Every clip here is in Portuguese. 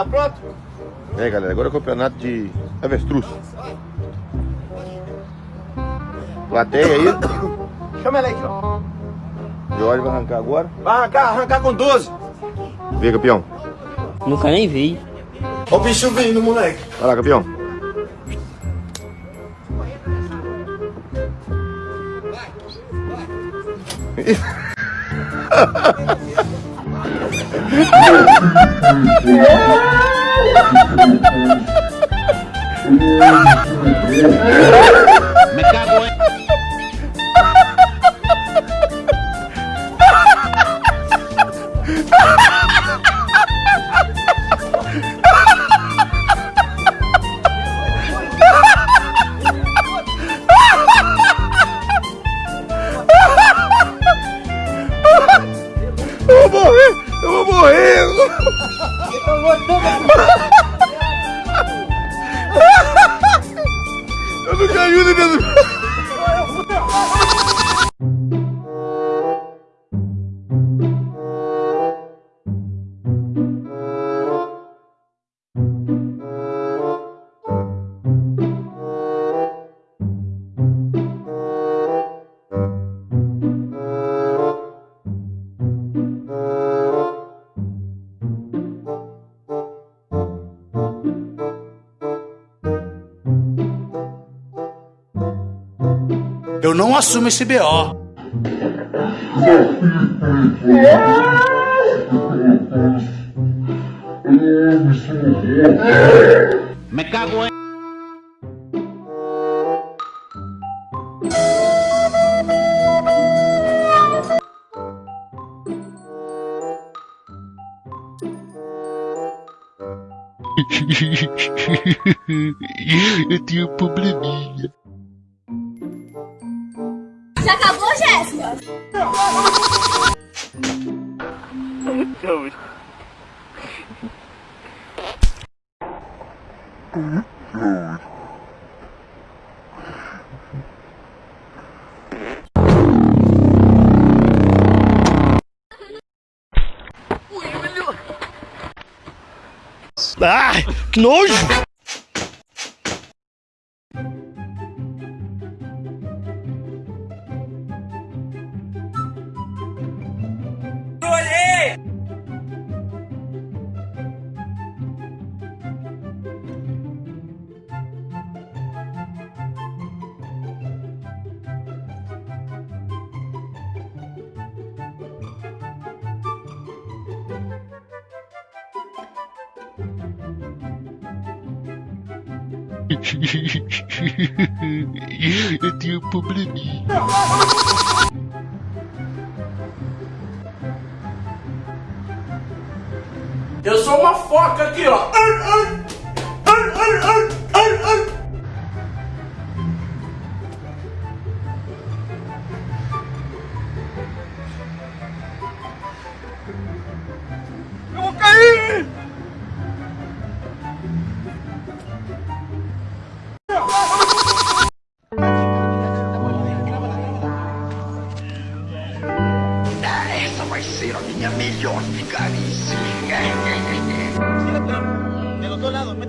tá pronto? E aí, galera, agora é o campeonato de avestruz. Plateia aí. Chama ela aí, ó. Jorge vai arrancar agora. Vai arrancar, arrancar com 12. Vê, campeão. Nunca nem vi. Ó o bicho vindo, moleque. Vai lá, campeão. Me cago en... Eu não assumo esse BO. Me cago en... Eu tenho um probleminha. Acabou, Jéssica? Ai, que nojo! Eu tenho um probleminha. Eu sou uma foca aqui, ó. Eu vou cair!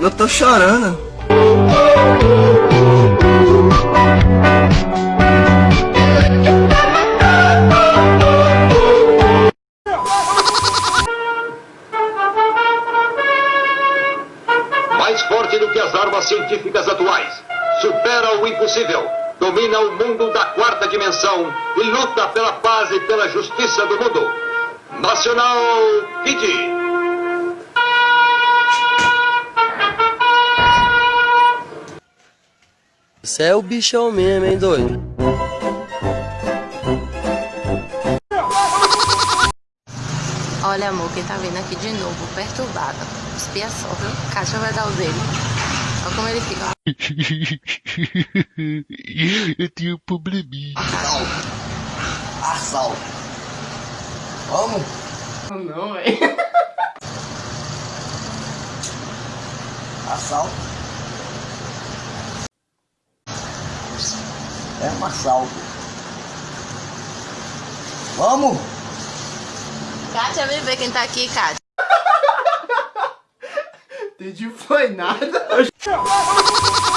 Eu tô chorando. Mais forte do que as armas científicas atuais. Supera o impossível. Domina o mundo da quarta dimensão e luta pela paz e pela justiça do mundo. Nacional Kid. Você é o bichão mesmo, hein, doido? Olha, amor, quem tá vindo aqui de novo, perturbado. Espia só, viu? Caixa vai dar o dele. Olha como ele fica. Eu tenho um probleminha. Assalto. Arsal. Vamos? Oh, não, é. velho. Assalto. É um assalto. Vamos? Kátia, vem ver quem tá aqui, Kátia. Entendi, foi nada.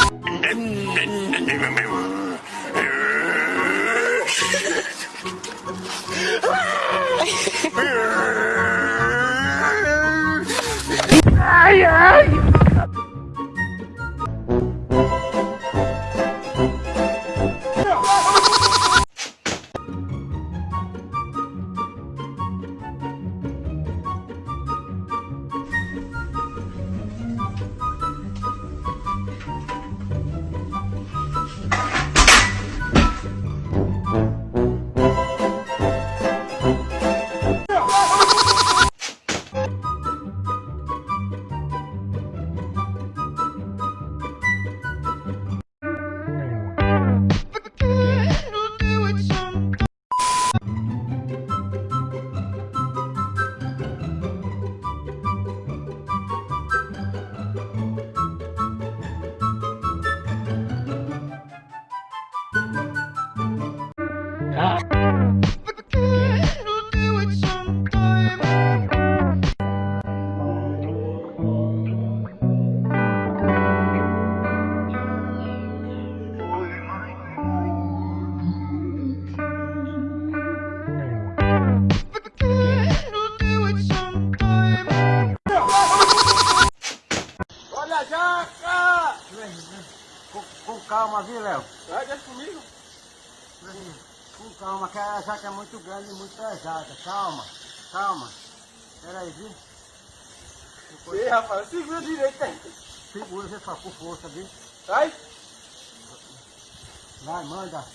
calma, viu, Léo? Vai, deixa comigo. Com calma, que a jaca é muito grande e muito pesada. Calma, calma. Pera aí, viu? Ei, rapaz, segura direito aí. Segura, você só com força, viu? Vai. Vai, manda.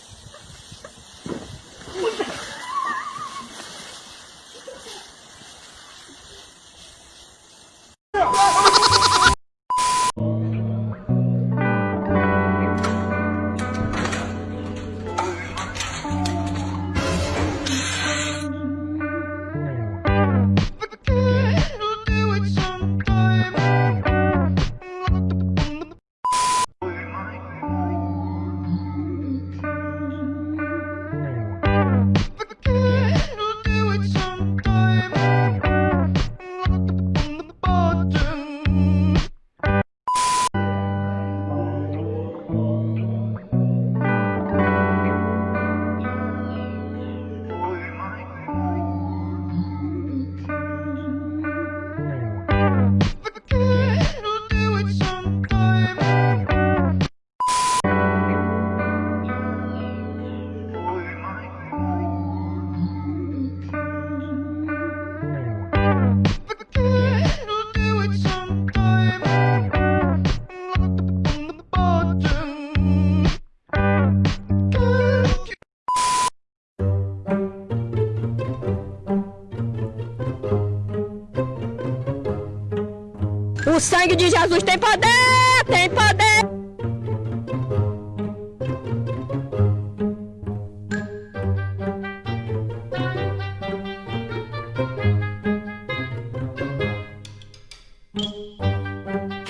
O sangue de Jesus tem poder, tem poder.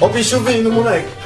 Ó o bicho vindo, moleque.